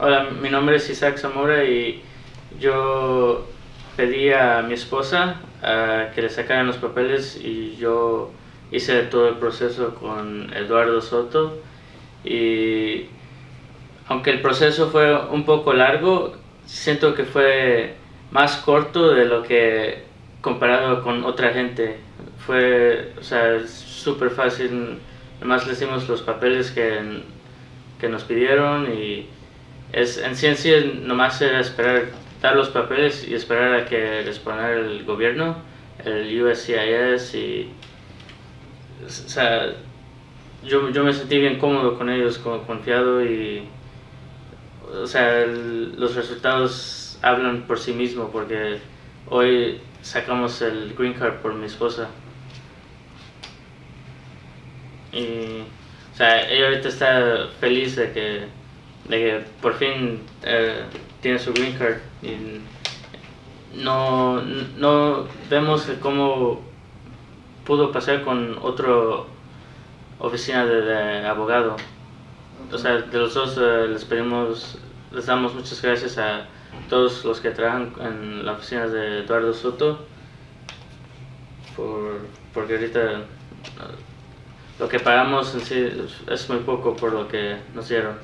Hola, mi nombre es Isaac Zamora y yo pedí a mi esposa que le sacaran los papeles y yo hice todo el proceso con Eduardo Soto y aunque el proceso fue un poco largo, siento que fue más corto de lo que comparado con otra gente. Fue, o sea, súper fácil, nomás le hicimos los papeles que, que nos pidieron y es, en ciencia nomás era esperar, dar los papeles y esperar a que respondiera el gobierno, el USCIS y... O sea, yo, yo me sentí bien cómodo con ellos, confiado y... O sea, los resultados hablan por sí mismos porque hoy sacamos el green card por mi esposa. Y, o sea, ella ahorita está feliz de que, de que por fin eh, tiene su green card. Y no, no vemos cómo pudo pasar con otra oficina de, abogado. O sea, de los dos eh, les pedimos, les damos muchas gracias a todos los que trabajan en la oficina de Eduardo Soto, por, porque ahorita lo que pagamos en sí es muy poco por lo que nos dieron.